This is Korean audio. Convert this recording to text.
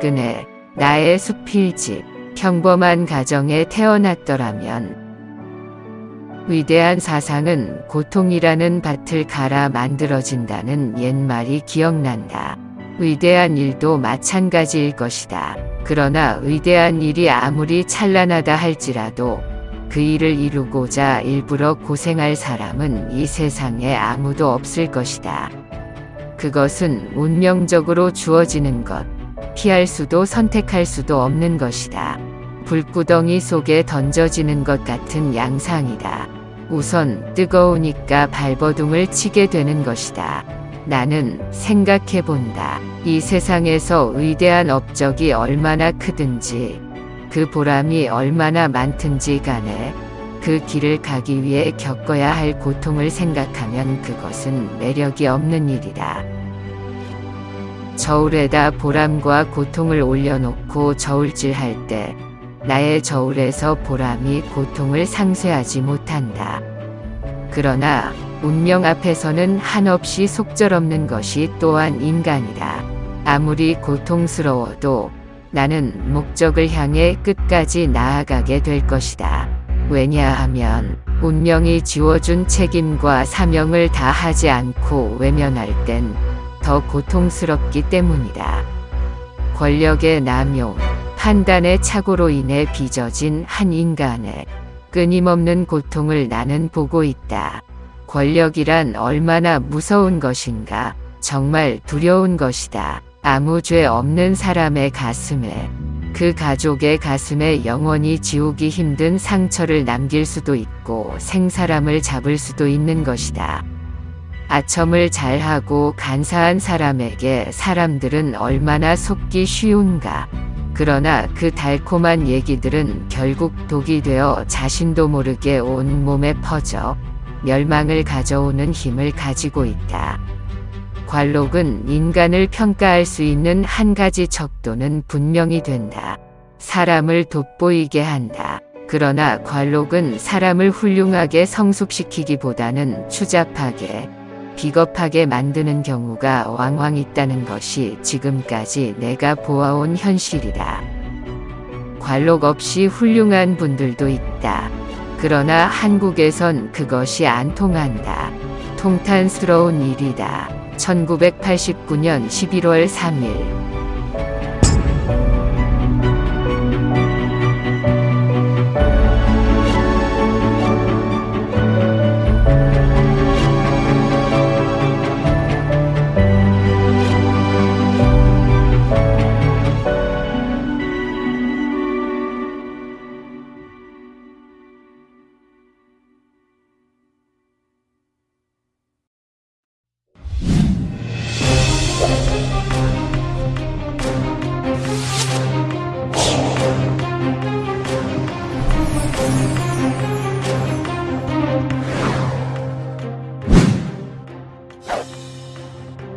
박근혜, 나의 수필집, 평범한 가정에 태어났더라면 위대한 사상은 고통이라는 밭을 갈아 만들어진다는 옛말이 기억난다. 위대한 일도 마찬가지일 것이다. 그러나 위대한 일이 아무리 찬란하다 할지라도 그 일을 이루고자 일부러 고생할 사람은 이 세상에 아무도 없을 것이다. 그것은 운명적으로 주어지는 것, 피할 수도 선택할 수도 없는 것이다. 불구덩이 속에 던져지는 것 같은 양상이다. 우선 뜨거우니까 발버둥을 치게 되는 것이다. 나는 생각해 본다. 이 세상에서 위대한 업적이 얼마나 크든지 그 보람이 얼마나 많든지 간에 그 길을 가기 위해 겪어야 할 고통을 생각하면 그것은 매력이 없는 일이다. 저울에다 보람과 고통을 올려놓고 저울질할 때 나의 저울에서 보람이 고통을 상쇄하지 못한다. 그러나 운명 앞에서는 한없이 속절없는 것이 또한 인간이다. 아무리 고통스러워도 나는 목적을 향해 끝까지 나아가게 될 것이다. 왜냐하면 운명이 지워준 책임과 사명을 다하지 않고 외면할 땐 더 고통스럽기 때문이다. 권력의 남용, 판단의 착오로 인해 빚어진 한 인간의 끊임없는 고통을 나는 보고 있다. 권력이란 얼마나 무서운 것인가, 정말 두려운 것이다. 아무 죄 없는 사람의 가슴에, 그 가족의 가슴에 영원히 지우기 힘든 상처를 남길 수도 있고 생사람을 잡을 수도 있는 것이다. 아첨을 잘하고 간사한 사람에게 사람들은 얼마나 속기 쉬운가. 그러나 그 달콤한 얘기들은 결국 독이 되어 자신도 모르게 온 몸에 퍼져 멸망을 가져오는 힘을 가지고 있다. 관록은 인간을 평가할 수 있는 한 가지 척도는 분명히 된다. 사람을 돋보이게 한다. 그러나 관록은 사람을 훌륭하게 성숙시키기보다는 추잡하게 비겁하게 만드는 경우가 왕왕 있다는 것이 지금까지 내가 보아온 현실이다. 관록 없이 훌륭한 분들도 있다. 그러나 한국에선 그것이 안 통한다. 통탄스러운 일이다. 1989년 11월 3일